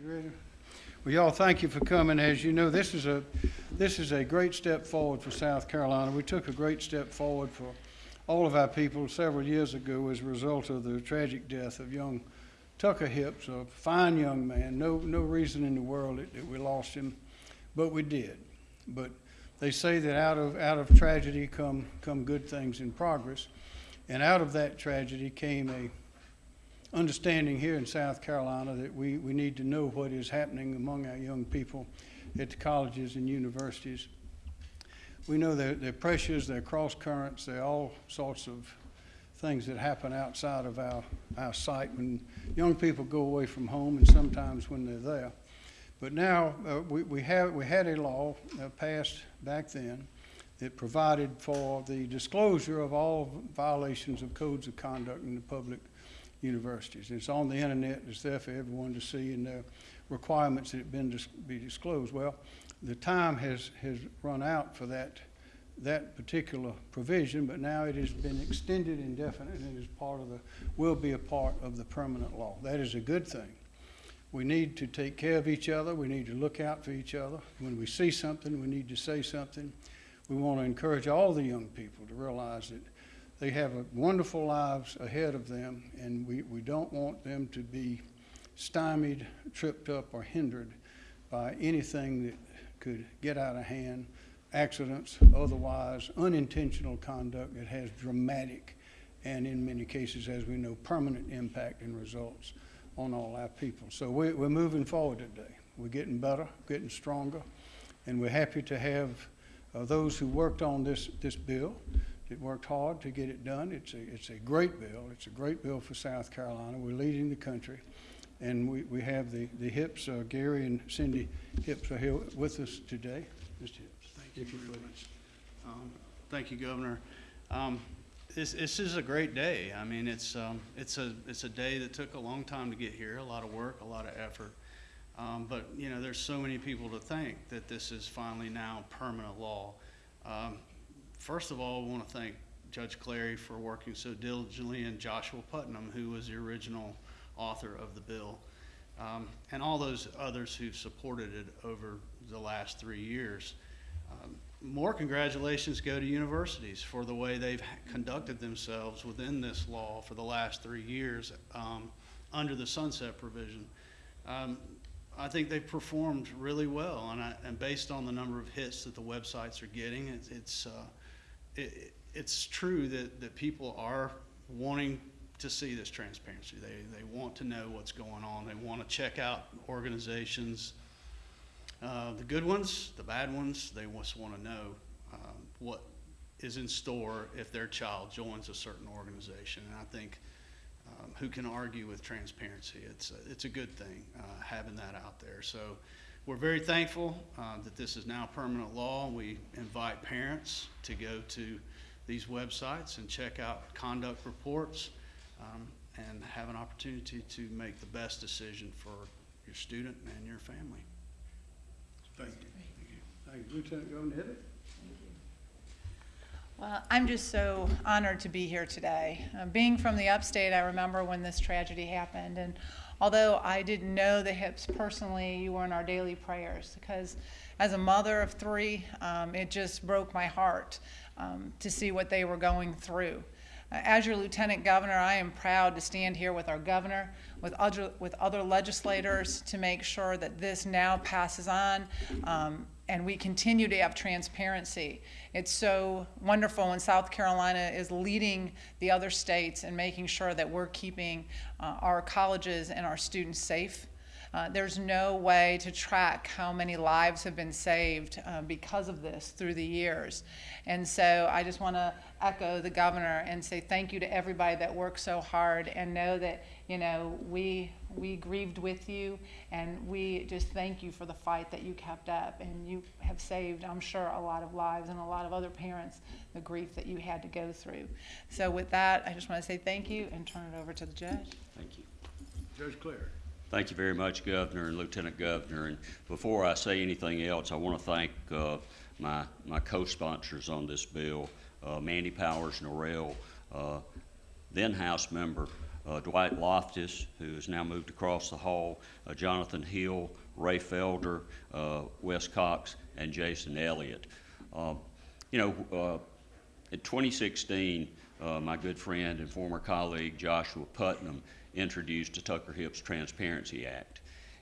You ready? Well, y'all, thank you for coming. As you know, this is a, this is a great step forward for South Carolina. We took a great step forward for all of our people several years ago as a result of the tragic death of young Tucker Hipps, a fine young man. No, no reason in the world that, that we lost him, but we did. But they say that out of, out of tragedy come, come good things in progress. And out of that tragedy came a understanding here in South Carolina that we, we need to know what is happening among our young people at the colleges and universities. We know there are pressures, there are cross currents, there are all sorts of things that happen outside of our, our sight when young people go away from home and sometimes when they're there. But now uh, we, we, have, we had a law uh, passed back then that provided for the disclosure of all violations of codes of conduct in the public universities. It's on the internet, it's there for everyone to see, and the requirements that have been dis be disclosed. Well, the time has, has run out for that, that particular provision, but now it has been extended indefinitely and is part of the, will be a part of the permanent law. That is a good thing. We need to take care of each other. We need to look out for each other. When we see something, we need to say something. We want to encourage all the young people to realize that they have wonderful lives ahead of them, and we, we don't want them to be stymied, tripped up, or hindered by anything that could get out of hand, accidents, otherwise unintentional conduct that has dramatic and in many cases, as we know, permanent impact and results on all our people. So we, we're moving forward today. We're getting better, getting stronger, and we're happy to have uh, those who worked on this, this bill that worked hard to get it done. It's a, it's a great bill. It's a great bill for South Carolina. We're leading the country. And we, we have the, the Hipps, uh, Gary and Cindy Hipps are here with us today. Mr. Hipps, thank you very much. Um, Thank you, Governor. Um, This, this is a great day. I mean, it's, um, it's a, it's a day that took a long time to get here, a lot of work, a lot of effort. Um, But, you know, there's so many people to thank that this is finally now permanent law. Um, First of all, I want to thank Judge Clary for working so diligently and Joshua Putnam, who was the original author of the bill, um, and all those others who've supported it over the last three years. Um, more congratulations go to universities for the way they've conducted themselves within this law for the last three years um, under the sunset provision. Um, I think they've performed really well, and, I, and based on the number of hits that the websites are getting, it's, it's uh, it, it's true that, that people are wanting to see this transparency. They, they want to know what's going on. They want to check out organizations, uh, the good ones, the bad ones. They just want to know um, what is in store if their child joins a certain organization. And I think um, who can argue with transparency? It's a, it's a good thing uh, having that out there. So we're very thankful uh, that this is now permanent law. We invite parents to go to these websites and check out conduct reports um, and have an opportunity to make the best decision for your student and your family. Thank you. Thank you. Lieutenant Governor Evette? Well, I'm just so honored to be here today. Uh, being from the upstate, I remember when this tragedy happened, and although I didn't know the Hipps personally, you were in our daily prayers because as a mother of three, um, it just broke my heart um, to see what they were going through. As your lieutenant governor, I am proud to stand here with our governor, with other, with other legislators to make sure that this now passes on um, and we continue to have transparency. It's so wonderful when South Carolina is leading the other states and making sure that we're keeping uh, our colleges and our students safe. Uh, there's no way to track how many lives have been saved uh, because of this through the years. And so I just want to echo the governor and say thank you to everybody that worked so hard and know that, you know, we, we grieved with you and we just thank you for the fight that you kept up and you have saved, I'm sure, a lot of lives and a lot of other parents the grief that you had to go through. So with that, I just want to say thank you and turn it over to the judge. Thank you. Judge Clary. Thank you very much, Governor and Lieutenant Governor. And before I say anything else, I want to thank uh, my, my co-sponsors on this bill, uh, Mandy Powers Norrell, uh, then House member uh, Dwight Loftis, who has now moved across the hall, uh, Jonathan Hill, Ray Felder, uh, West Cox, and Jason Elliott. Um, You know, in 2016, uh, my good friend and former colleague Joshua Putnam introduced the Tucker Hipps Transparency Act.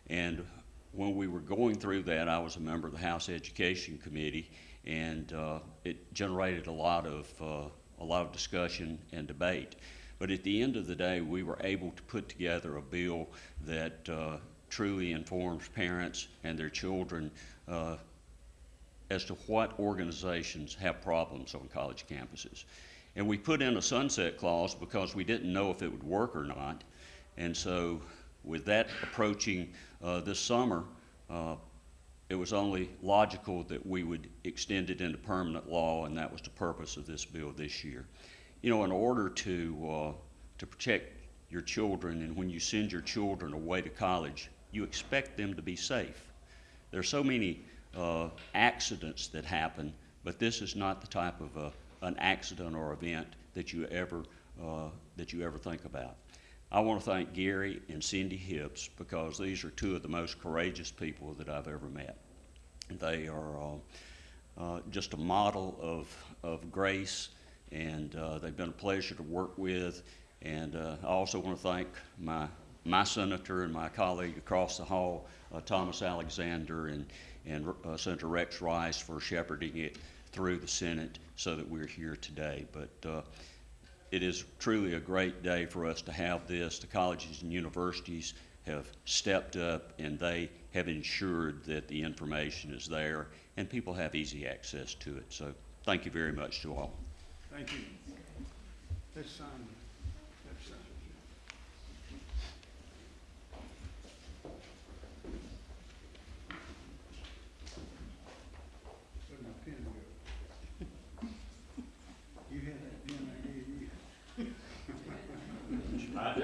And when we were going through that, I was a member of the House Education Committee, and uh, it generated a lot of uh, a lot of discussion and debate. But at the end of the day, we were able to put together a bill that uh, truly informs parents and their children uh, as to what organizations have problems on college campuses. And we put in a sunset clause because we didn't know if it would work or not. And so, with that approaching uh, this summer, uh, it was only logical that we would extend it into permanent law, and that was the purpose of this bill this year. You know, in order to, uh, to protect your children, and when you send your children away to college, you expect them to be safe. There are so many uh, accidents that happen, but this is not the type of a, an accident or event that you ever uh, that you ever think about. I want to thank Gary and Cindy Hipps because these are two of the most courageous people that I've ever met. They are uh, uh, just a model of, of grace, and uh, they've been a pleasure to work with. And uh, I also want to thank my, my senator and my colleague across the hall, uh, Thomas Alexander, and, and uh, Senator Rex Rice for shepherding it through the Senate so that we're here today. But it is truly a great day for us to have this. The colleges and universities have stepped up and they have ensured that the information is there and people have easy access to it. So thank you very much to all. Thank you. Let's sign, let's sign. Where'd my pen go? You had that pen I gave you? I do.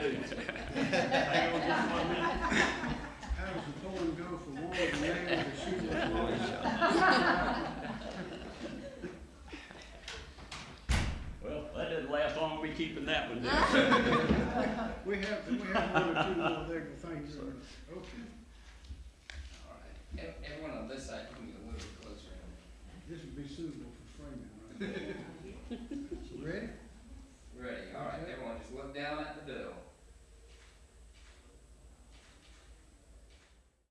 How does the poem go for war and nail the shoe was lost? Well, that didn't last long, we keeping that one down. We have, we have one or two more there, thank you. Okay,